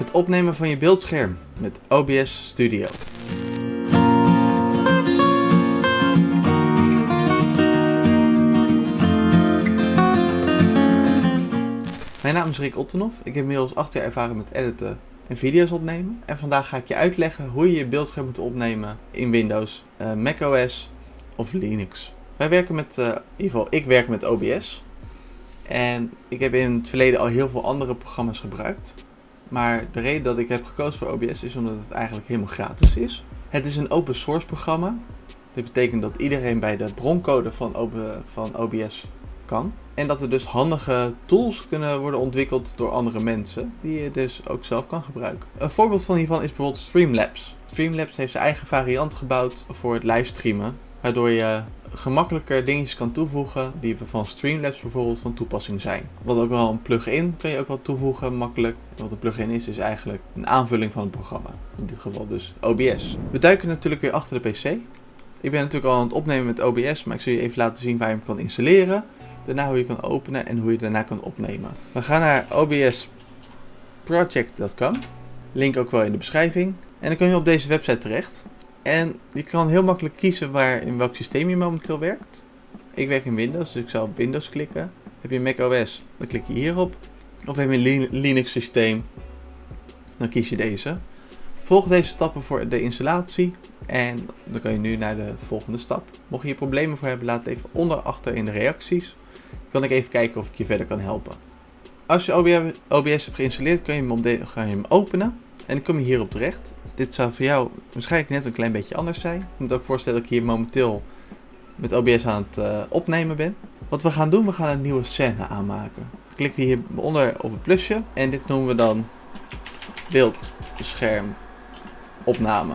Het opnemen van je beeldscherm met OBS Studio. Mijn naam is Rick Ottenhoff. Ik heb inmiddels 8 jaar ervaring met editen en video's opnemen. En vandaag ga ik je uitleggen hoe je je beeldscherm moet opnemen in Windows, uh, macOS of Linux. Wij werken met, uh, in ieder geval ik werk met OBS. En ik heb in het verleden al heel veel andere programma's gebruikt. Maar de reden dat ik heb gekozen voor OBS is omdat het eigenlijk helemaal gratis is. Het is een open source programma. Dit betekent dat iedereen bij de broncode van, van OBS kan. En dat er dus handige tools kunnen worden ontwikkeld door andere mensen, die je dus ook zelf kan gebruiken. Een voorbeeld van hiervan is bijvoorbeeld Streamlabs. Streamlabs heeft zijn eigen variant gebouwd voor het livestreamen, waardoor je gemakkelijker dingetjes kan toevoegen die van Streamlabs bijvoorbeeld van toepassing zijn. Wat ook wel een plugin kan je ook wel toevoegen makkelijk. Wat een plugin is, is eigenlijk een aanvulling van het programma. In dit geval dus OBS. We duiken natuurlijk weer achter de PC. Ik ben natuurlijk al aan het opnemen met OBS, maar ik zal je even laten zien waar je hem kan installeren. Daarna hoe je kan openen en hoe je daarna kan opnemen. We gaan naar obsproject.com. Link ook wel in de beschrijving. En dan kun je op deze website terecht. En je kan heel makkelijk kiezen waar, in welk systeem je momenteel werkt. Ik werk in Windows, dus ik zal op Windows klikken. Heb je een macOS, dan klik je hierop. Of heb je een Linux systeem, dan kies je deze. Volg deze stappen voor de installatie en dan kan je nu naar de volgende stap. Mocht je hier problemen voor hebben, laat het even onder achter in de reacties. Dan kan ik even kijken of ik je verder kan helpen. Als je OBS hebt geïnstalleerd, kun je hem, ga je hem openen en dan kom je hierop terecht. Dit zou voor jou waarschijnlijk net een klein beetje anders zijn. Je moet ook voorstellen dat ik hier momenteel met OBS aan het uh, opnemen ben. Wat we gaan doen, we gaan een nieuwe scène aanmaken. Dan klikken we hieronder op het plusje en dit noemen we dan beeldscherm opname.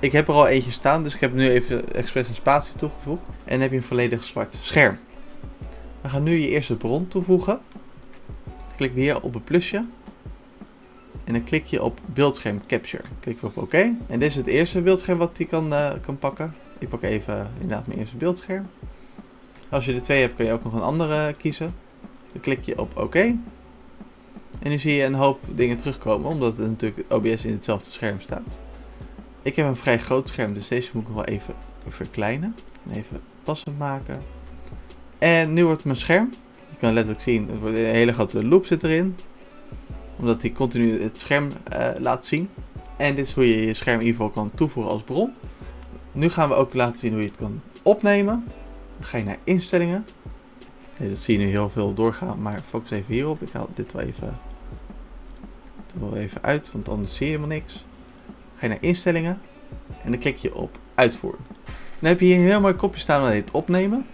Ik heb er al eentje staan, dus ik heb nu even expres een spatie toegevoegd. En heb je een volledig zwart scherm. We gaan nu je eerste bron toevoegen. Klik weer op het plusje. En dan klik je op beeldscherm capture. Klik op oké. En dit is het eerste beeldscherm wat hij kan, uh, kan pakken. Ik pak even inderdaad mijn eerste beeldscherm. Als je er twee hebt kun je ook nog een andere kiezen. Dan klik je op oké. En nu zie je een hoop dingen terugkomen, omdat het natuurlijk OBS in hetzelfde scherm staat. Ik heb een vrij groot scherm, dus deze moet ik nog wel even verkleinen. Even passend maken. En nu wordt mijn scherm, je kan letterlijk zien, een hele grote loop zit erin. Omdat hij continu het scherm uh, laat zien. En dit is hoe je je scherm in ieder geval kan toevoegen als bron. Nu gaan we ook laten zien hoe je het kan opnemen. Dan ga je naar instellingen. dat zie je nu heel veel doorgaan, maar focus even hierop. Ik haal dit wel even, wel even uit, want anders zie je helemaal niks. Ga je naar instellingen en dan klik je op uitvoeren. Dan heb je hier een heel mooi kopje staan dat heet opnemen.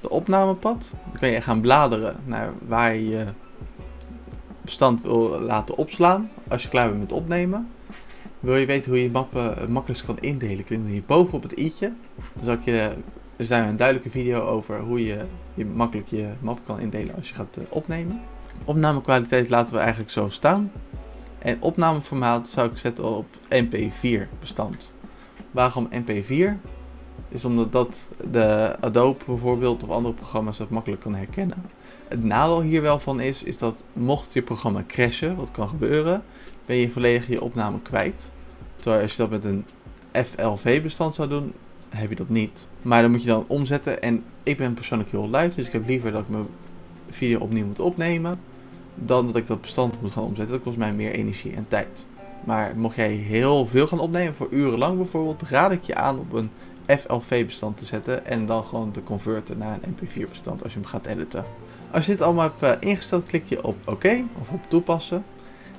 De opnamepad. Dan kan je gaan bladeren naar waar je bestand wil laten opslaan. Als je klaar bent met opnemen. Wil je weten hoe je mappen makkelijk kan indelen, klik dan hier boven op het i'tje. Dan zal ik je, er zijn een duidelijke video over hoe je, je makkelijk je map kan indelen als je gaat eh, opnemen. Opnamekwaliteit laten we eigenlijk zo staan. En opnameformaat zou ik zetten op mp4 bestand. Waarom mp4? Is omdat dat de Adobe bijvoorbeeld of andere programma's dat makkelijk kan herkennen. Het nadeel hier wel van is, is dat mocht je programma crashen, wat kan gebeuren, ben je volledig je opname kwijt. Terwijl als je dat met een FLV bestand zou doen, heb je dat niet. Maar dan moet je dan omzetten en ik ben persoonlijk heel lui, dus ik heb liever dat ik mijn video opnieuw moet opnemen dan dat ik dat bestand moet gaan omzetten. Dat kost mij meer energie en tijd. Maar mocht jij heel veel gaan opnemen, voor urenlang bijvoorbeeld, raad ik je aan op een FLV bestand te zetten en dan gewoon te converten naar een MP4 bestand als je hem gaat editen. Als je dit allemaal hebt eh, ingesteld, klik je op OK of op toepassen.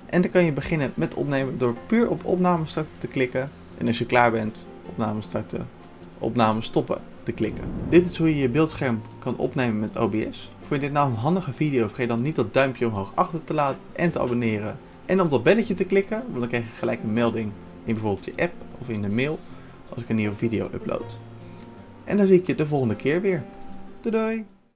En dan kan je beginnen met opnemen door puur op opname starten te klikken. En als je klaar bent, opname starten, opname stoppen te klikken. Dit is hoe je je beeldscherm kan opnemen met OBS. Vond je dit nou een handige video, vergeet dan niet dat duimpje omhoog achter te laten en te abonneren. En op dat belletje te klikken, want dan krijg je gelijk een melding in bijvoorbeeld je app of in de mail als ik een nieuwe video upload. En dan zie ik je de volgende keer weer. Doei doei!